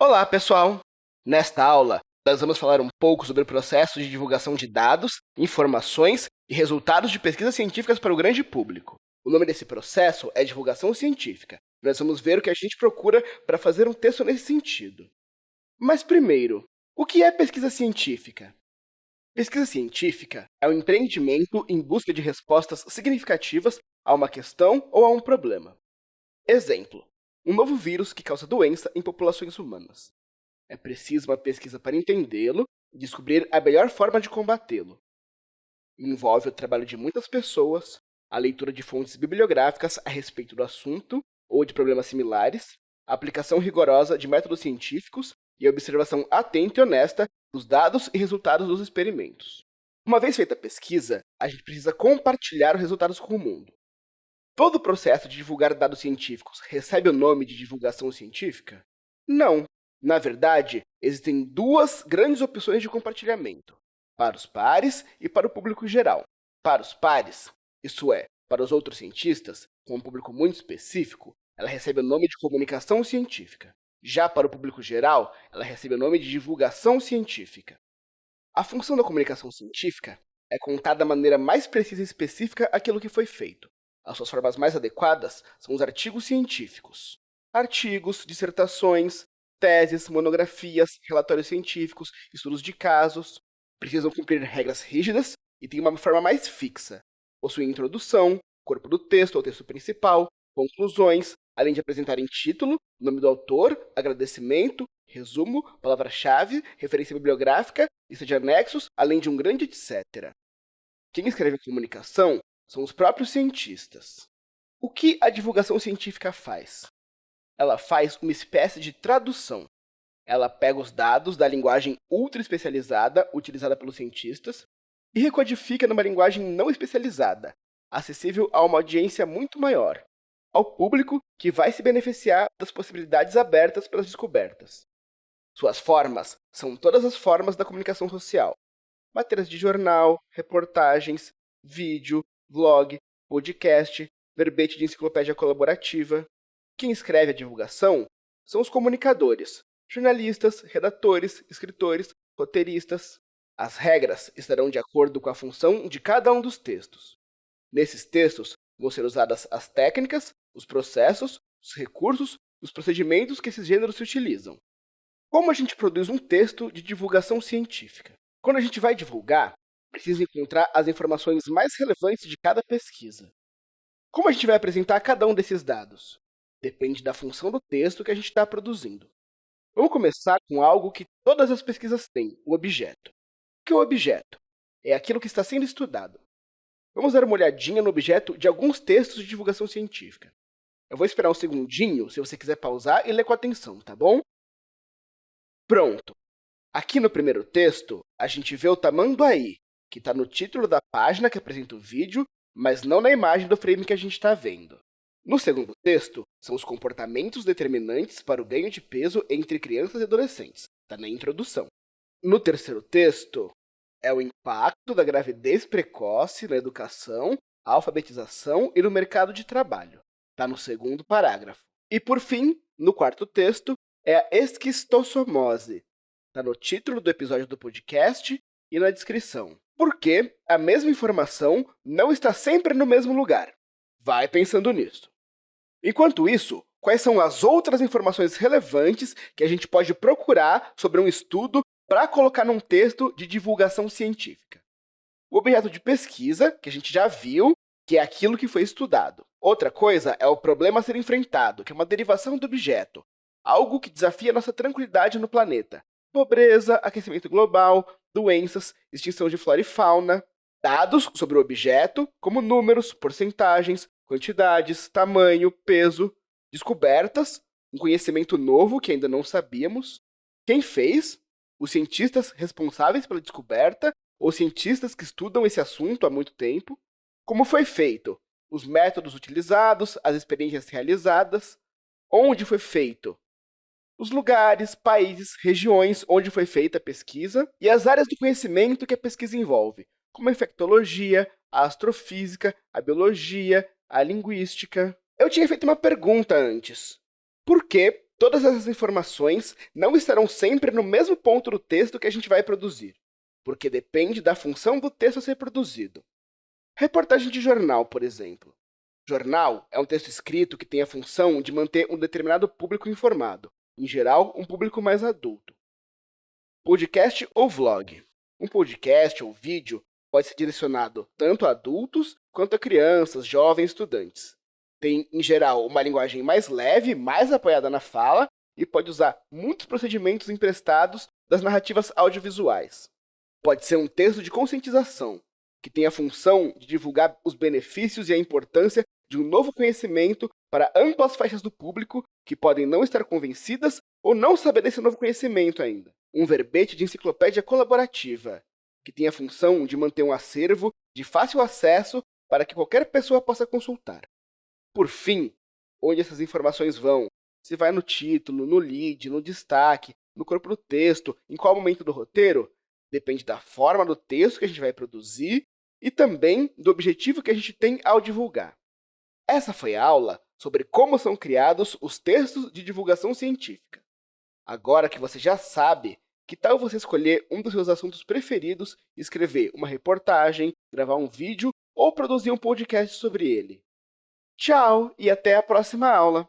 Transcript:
Olá, pessoal! Nesta aula, nós vamos falar um pouco sobre o processo de divulgação de dados, informações e resultados de pesquisas científicas para o grande público. O nome desse processo é divulgação científica. Nós vamos ver o que a gente procura para fazer um texto nesse sentido. Mas primeiro, o que é pesquisa científica? Pesquisa científica é um empreendimento em busca de respostas significativas a uma questão ou a um problema. Exemplo, um novo vírus que causa doença em populações humanas. É preciso uma pesquisa para entendê-lo e descobrir a melhor forma de combatê-lo. Envolve o trabalho de muitas pessoas, a leitura de fontes bibliográficas a respeito do assunto ou de problemas similares, a aplicação rigorosa de métodos científicos e a observação atenta e honesta dos dados e resultados dos experimentos. Uma vez feita a pesquisa, a gente precisa compartilhar os resultados com o mundo. Todo o processo de divulgar dados científicos recebe o nome de divulgação científica? Não. Na verdade, existem duas grandes opções de compartilhamento, para os pares e para o público geral. Para os pares, isso é, para os outros cientistas, com um público muito específico, ela recebe o nome de comunicação científica. Já para o público geral, ela recebe o nome de divulgação científica. A função da comunicação científica é contar da maneira mais precisa e específica aquilo que foi feito, as suas formas mais adequadas são os artigos científicos. Artigos, dissertações, teses, monografias, relatórios científicos, estudos de casos, precisam cumprir regras rígidas e têm uma forma mais fixa. Possuem introdução, corpo do texto ou texto principal, conclusões, além de apresentarem título, nome do autor, agradecimento, resumo, palavra-chave, referência bibliográfica, lista de anexos, além de um grande etc. Quem escreve comunicação são os próprios cientistas. O que a divulgação científica faz? Ela faz uma espécie de tradução. Ela pega os dados da linguagem ultra especializada utilizada pelos cientistas e recodifica numa linguagem não especializada, acessível a uma audiência muito maior, ao público que vai se beneficiar das possibilidades abertas pelas descobertas. Suas formas são todas as formas da comunicação social. Matérias de jornal, reportagens, vídeo, vlog, podcast, verbete de enciclopédia colaborativa. Quem escreve a divulgação são os comunicadores, jornalistas, redatores, escritores, roteiristas. As regras estarão de acordo com a função de cada um dos textos. Nesses textos vão ser usadas as técnicas, os processos, os recursos os procedimentos que esses gêneros se utilizam. Como a gente produz um texto de divulgação científica? Quando a gente vai divulgar, precisa encontrar as informações mais relevantes de cada pesquisa. Como a gente vai apresentar cada um desses dados? Depende da função do texto que a gente está produzindo. Vamos começar com algo que todas as pesquisas têm, o objeto. O que é o objeto? É aquilo que está sendo estudado. Vamos dar uma olhadinha no objeto de alguns textos de divulgação científica. Eu vou esperar um segundinho, se você quiser pausar e ler com atenção, tá bom? Pronto! Aqui no primeiro texto, a gente vê o tamanduaí, que está no título da página que apresenta o vídeo, mas não na imagem do frame que a gente está vendo. No segundo texto, são os comportamentos determinantes para o ganho de peso entre crianças e adolescentes. Está na introdução. No terceiro texto, é o impacto da gravidez precoce na educação, alfabetização e no mercado de trabalho. Está no segundo parágrafo. E, por fim, no quarto texto, é a esquistossomose. Está no título do episódio do podcast e na descrição porque a mesma informação não está sempre no mesmo lugar. Vai pensando nisso. Enquanto isso, quais são as outras informações relevantes que a gente pode procurar sobre um estudo para colocar num texto de divulgação científica? O objeto de pesquisa, que a gente já viu, que é aquilo que foi estudado. Outra coisa é o problema a ser enfrentado, que é uma derivação do objeto, algo que desafia nossa tranquilidade no planeta. Pobreza, aquecimento global, doenças, extinção de flora e fauna, dados sobre o objeto, como números, porcentagens, quantidades, tamanho, peso, descobertas, um conhecimento novo que ainda não sabíamos, quem fez, os cientistas responsáveis pela descoberta ou cientistas que estudam esse assunto há muito tempo, como foi feito, os métodos utilizados, as experiências realizadas, onde foi feito, os lugares, países, regiões onde foi feita a pesquisa e as áreas do conhecimento que a pesquisa envolve, como a infectologia, a astrofísica, a biologia, a linguística. Eu tinha feito uma pergunta antes. Por que Todas essas informações não estarão sempre no mesmo ponto do texto que a gente vai produzir, porque depende da função do texto a ser produzido. Reportagem de jornal, por exemplo. Jornal é um texto escrito que tem a função de manter um determinado público informado, em geral, um público mais adulto. Podcast ou vlog. Um podcast ou vídeo pode ser direcionado tanto a adultos quanto a crianças, jovens, estudantes tem, em geral, uma linguagem mais leve, mais apoiada na fala, e pode usar muitos procedimentos emprestados das narrativas audiovisuais. Pode ser um texto de conscientização, que tem a função de divulgar os benefícios e a importância de um novo conhecimento para amplas faixas do público que podem não estar convencidas ou não saber desse novo conhecimento ainda. Um verbete de enciclopédia colaborativa, que tem a função de manter um acervo de fácil acesso para que qualquer pessoa possa consultar. Por fim, onde essas informações vão? Se vai no título, no lead, no destaque, no corpo do texto, em qual momento do roteiro? Depende da forma do texto que a gente vai produzir e também do objetivo que a gente tem ao divulgar. Essa foi a aula sobre como são criados os textos de divulgação científica. Agora que você já sabe, que tal você escolher um dos seus assuntos preferidos escrever uma reportagem, gravar um vídeo ou produzir um podcast sobre ele? Tchau e até a próxima aula!